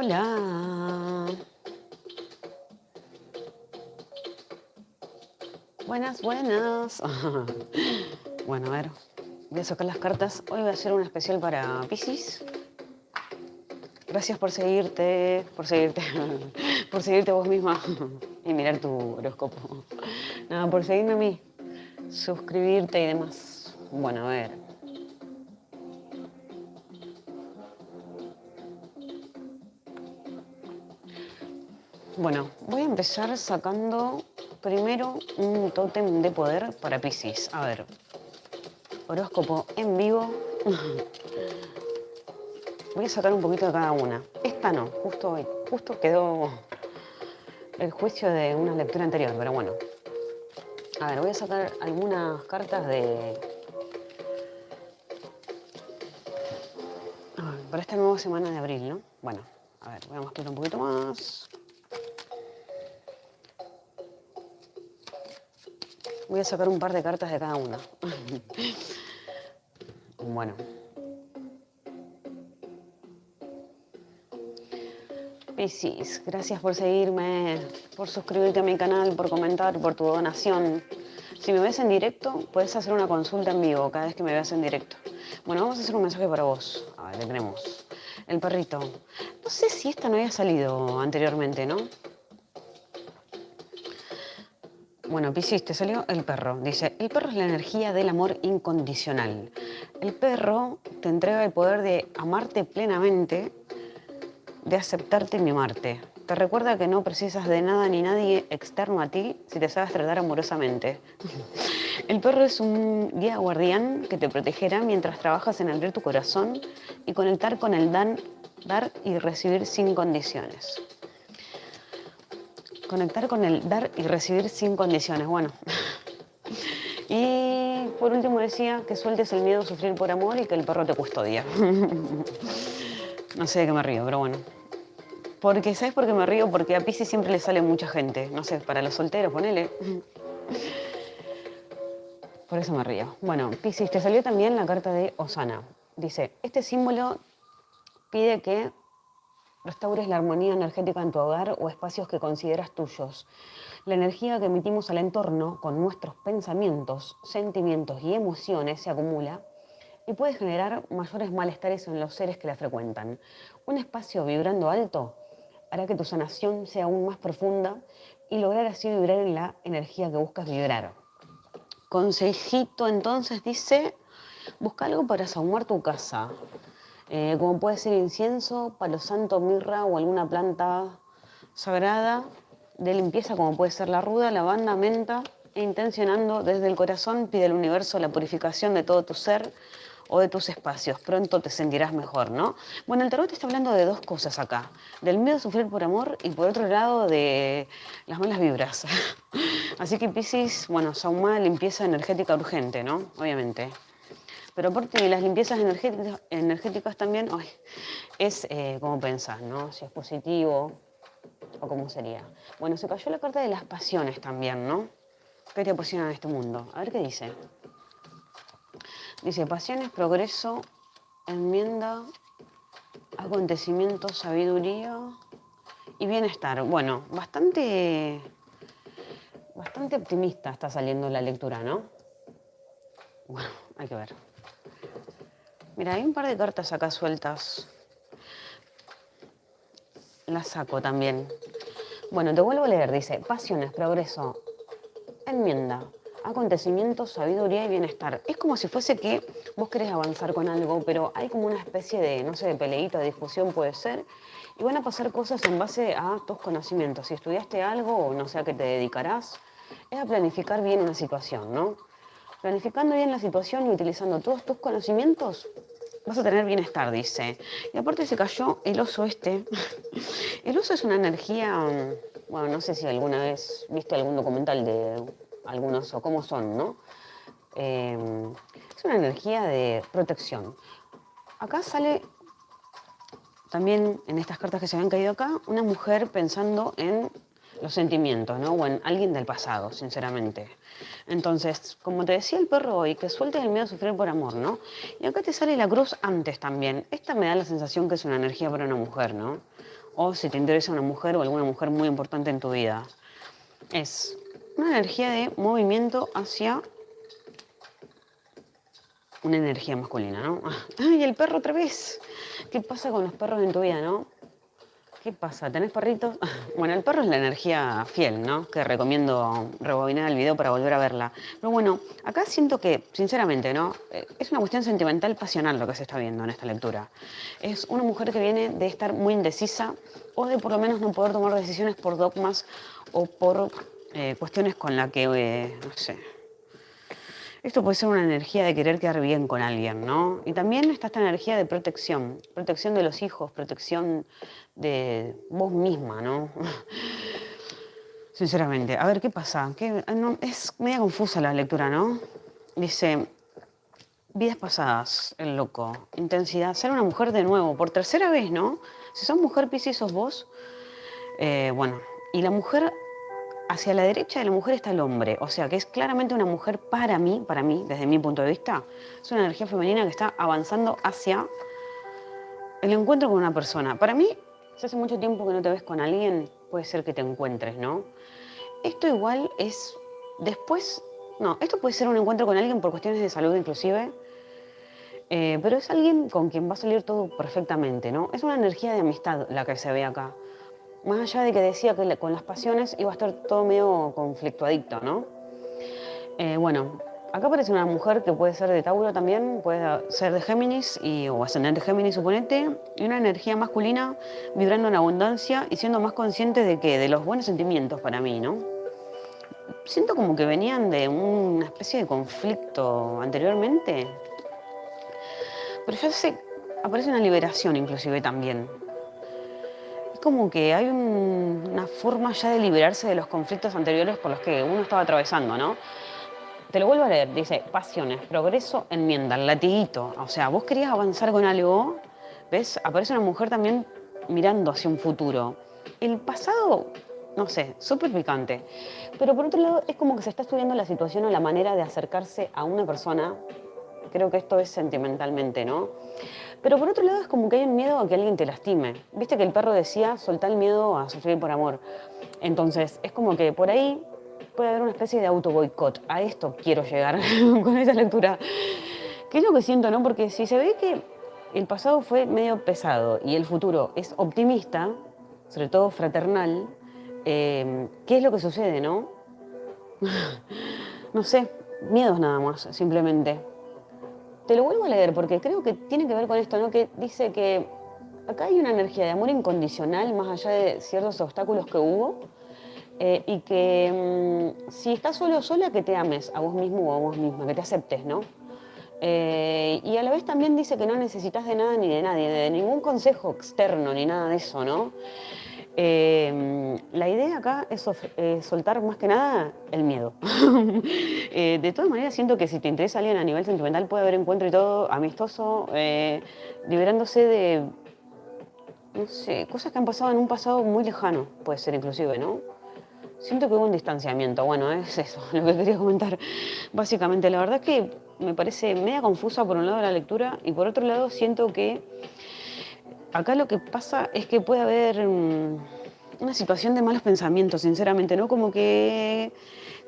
Hola. Buenas, buenas. Bueno, a ver, voy a sacar las cartas. Hoy voy a hacer un especial para Pisces. Gracias por seguirte, por seguirte, por seguirte vos misma y mirar tu horóscopo. Nada, por seguirme a mí, suscribirte y demás. Bueno, a ver. Bueno, voy a empezar sacando primero un tótem de poder para Pisces. A ver, horóscopo en vivo. Voy a sacar un poquito de cada una. Esta no, justo hoy, justo quedó el juicio de una lectura anterior, pero bueno. A ver, voy a sacar algunas cartas de... para esta nueva semana de abril, ¿no? Bueno, a ver, voy a mostrar un poquito más. Voy a sacar un par de cartas de cada una. bueno. Piscis, gracias por seguirme, por suscribirte a mi canal, por comentar, por tu donación. Si me ves en directo, puedes hacer una consulta en vivo cada vez que me veas en directo. Bueno, vamos a hacer un mensaje para vos. A ver, ¿qué tenemos? El perrito. No sé si esta no había salido anteriormente, ¿no? Bueno, Piscis, te salió el perro. Dice, el perro es la energía del amor incondicional. El perro te entrega el poder de amarte plenamente, de aceptarte y mimarte. Te recuerda que no precisas de nada ni nadie externo a ti si te sabes tratar amorosamente. El perro es un guía guardián que te protegerá mientras trabajas en abrir tu corazón y conectar con el dar y recibir sin condiciones. Conectar con el dar y recibir sin condiciones. Bueno. Y por último decía que sueltes el miedo a sufrir por amor y que el perro te custodia. No sé de qué me río, pero bueno. Porque, ¿sabes por qué me río? Porque a Pisces siempre le sale mucha gente. No sé, para los solteros, ponele. Por eso me río. Bueno, Pisces, te salió también la carta de Osana. Dice, este símbolo pide que restaures la armonía energética en tu hogar o espacios que consideras tuyos. La energía que emitimos al entorno con nuestros pensamientos, sentimientos y emociones se acumula y puede generar mayores malestares en los seres que la frecuentan. Un espacio vibrando alto hará que tu sanación sea aún más profunda y lograr así vibrar en la energía que buscas vibrar. Consejito entonces dice, busca algo para sahumar tu casa. Eh, como puede ser incienso, palo santo, mirra o alguna planta sagrada de limpieza como puede ser la ruda, lavanda, menta, e intencionando desde el corazón pide al universo la purificación de todo tu ser o de tus espacios. Pronto te sentirás mejor, ¿no? Bueno, el tarot está hablando de dos cosas acá. Del miedo a sufrir por amor y por otro lado de las malas vibras. Así que Piscis, bueno, saumá limpieza energética urgente, ¿no? Obviamente. Pero aparte de las limpiezas energéticas, también es eh, como pensar, ¿no? Si es positivo o cómo sería. Bueno, se cayó la carta de las pasiones también, ¿no? ¿Qué te apasiona en este mundo? A ver qué dice. Dice, pasiones, progreso, enmienda, acontecimiento, sabiduría y bienestar. Bueno, bastante, bastante optimista está saliendo la lectura, ¿no? Bueno, hay que ver. Mira, hay un par de cartas acá sueltas. Las saco también. Bueno, te vuelvo a leer. Dice, pasiones, progreso, enmienda, acontecimientos, sabiduría y bienestar. Es como si fuese que vos querés avanzar con algo, pero hay como una especie de, no sé, de peleita, de discusión puede ser, y van a pasar cosas en base a tus conocimientos. Si estudiaste algo o no sé a qué te dedicarás, es a planificar bien una situación, ¿no? Planificando bien la situación y utilizando todos tus conocimientos, vas a tener bienestar, dice. Y aparte se cayó el oso este. El oso es una energía, mm, bueno, no sé si alguna vez viste algún documental de algún oso, cómo son, ¿no? Em, es una energía de protección. Acá sale también en estas cartas que se habían caído acá, una mujer pensando en los sentimientos, ¿no? O en alguien del pasado, sinceramente. Entonces, como te decía el perro hoy, que sueltes el miedo a sufrir por amor, ¿no? Y acá te sale la cruz antes también. Esta me da la sensación que es una energía para una mujer, ¿no? o si te interesa una mujer o alguna mujer muy importante en tu vida. Es una energía de movimiento hacia una energía masculina, ¿no? ¡Ay, el perro otra vez! ¿Qué pasa con los perros en tu vida, no? ¿Qué pasa? ¿Tenés perritos? Bueno, el perro es la energía fiel, ¿no? Que recomiendo rebobinar el video para volver a verla. Pero bueno, acá siento que, sinceramente, ¿no? Eh, es una cuestión sentimental, pasional lo que se está viendo en esta lectura. Es una mujer que viene de estar muy indecisa o de por lo menos no poder tomar decisiones por dogmas o por eh, cuestiones con las que, eh, no sé, esto puede ser una energía de querer quedar bien con alguien, ¿no? Y también está esta energía de protección, protección de los hijos, protección de vos misma, ¿no? Sinceramente, a ver, ¿qué pasa? Ah, es media confusa la lectura, ¿no? Dice, vidas pasadas, el loco, intensidad, ser una mujer de nuevo, por tercera vez, ¿no? Si sos mujer, Piscis, sos vos. Eh, bueno, y la mujer hacia la derecha de la mujer está el hombre, o sea que es claramente una mujer para mí, para mí, desde mi punto de vista, es una energía femenina que está avanzando hacia el encuentro con una persona. Para mí, si hace mucho tiempo que no te ves con alguien, puede ser que te encuentres, ¿no? Esto igual es después, no, esto puede ser un encuentro con alguien por cuestiones de salud inclusive, eh, pero es alguien con quien va a salir todo perfectamente, ¿no? Es una energía de amistad la que se ve acá. Más allá de que decía que con las pasiones iba a estar todo medio conflictuadicto, ¿no? Eh, bueno, acá aparece una mujer que puede ser de Tauro también, puede ser de Géminis y, o ascendente Géminis, suponete, y una energía masculina vibrando en abundancia y siendo más consciente de que de los buenos sentimientos para mí, ¿no? Siento como que venían de una especie de conflicto anteriormente, pero ya sé, aparece una liberación inclusive también como que hay una forma ya de liberarse de los conflictos anteriores por los que uno estaba atravesando, ¿no? Te lo vuelvo a leer, dice, pasiones, progreso, enmienda, latiguito. O sea, vos querías avanzar con algo, ¿ves? Aparece una mujer también mirando hacia un futuro. El pasado, no sé, súper picante. Pero por otro lado, es como que se está estudiando la situación o la manera de acercarse a una persona. Creo que esto es sentimentalmente, ¿no? Pero por otro lado es como que hay un miedo a que alguien te lastime. Viste que el perro decía, soltar el miedo a sufrir por amor. Entonces es como que por ahí puede haber una especie de auto boicot. A esto quiero llegar con esa lectura. ¿Qué es lo que siento, no? Porque si se ve que el pasado fue medio pesado y el futuro es optimista, sobre todo fraternal, eh, ¿qué es lo que sucede, no? no sé, miedos nada más, simplemente. Te lo vuelvo a leer porque creo que tiene que ver con esto, ¿no? Que dice que acá hay una energía de amor incondicional más allá de ciertos obstáculos que hubo eh, y que mm, si estás solo sola, que te ames a vos mismo o a vos misma, que te aceptes, ¿no? Eh, y a la vez también dice que no necesitas de nada ni de nadie, de ningún consejo externo ni nada de eso, ¿no? Eh, la idea acá es eh, soltar más que nada el miedo. Eh, de todas maneras, siento que si te interesa alguien a nivel sentimental puede haber encuentro y todo amistoso, liberándose de, no sé, cosas que han pasado en un pasado muy lejano, puede ser inclusive, ¿no? Siento que hubo un distanciamiento, bueno, es eso lo que quería comentar. Básicamente, la verdad es que me parece media confusa por un lado la lectura y por otro lado siento que acá lo que pasa es que puede haber mm, una situación de malos pensamientos, sinceramente, ¿no? Como que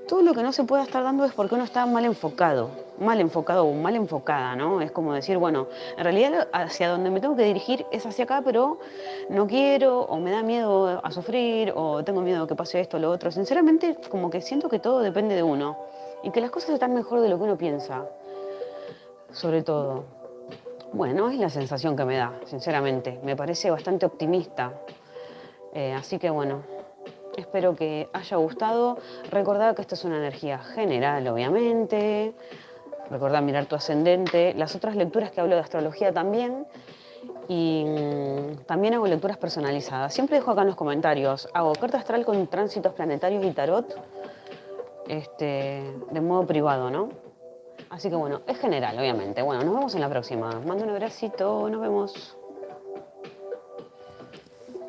todo lo que no se pueda estar dando es porque uno está mal enfocado, mal enfocado o mal enfocada, ¿no? Es como decir, bueno, en realidad hacia donde me tengo que dirigir es hacia acá, pero no quiero, o me da miedo a sufrir, o tengo miedo que pase esto o lo otro. Sinceramente, como que siento que todo depende de uno y que las cosas están mejor de lo que uno piensa, sobre todo. Bueno, es la sensación que me da, sinceramente. Me parece bastante optimista. Eh, así que bueno, espero que haya gustado. Recordad que esto es una energía general, obviamente. Recordad mirar tu ascendente. Las otras lecturas que hablo de astrología también. Y mm, también hago lecturas personalizadas. Siempre dejo acá en los comentarios. Hago carta astral con tránsitos planetarios y tarot. Este, de modo privado, ¿no? Así que bueno, es general, obviamente. Bueno, nos vemos en la próxima. Mando un abracito, nos vemos.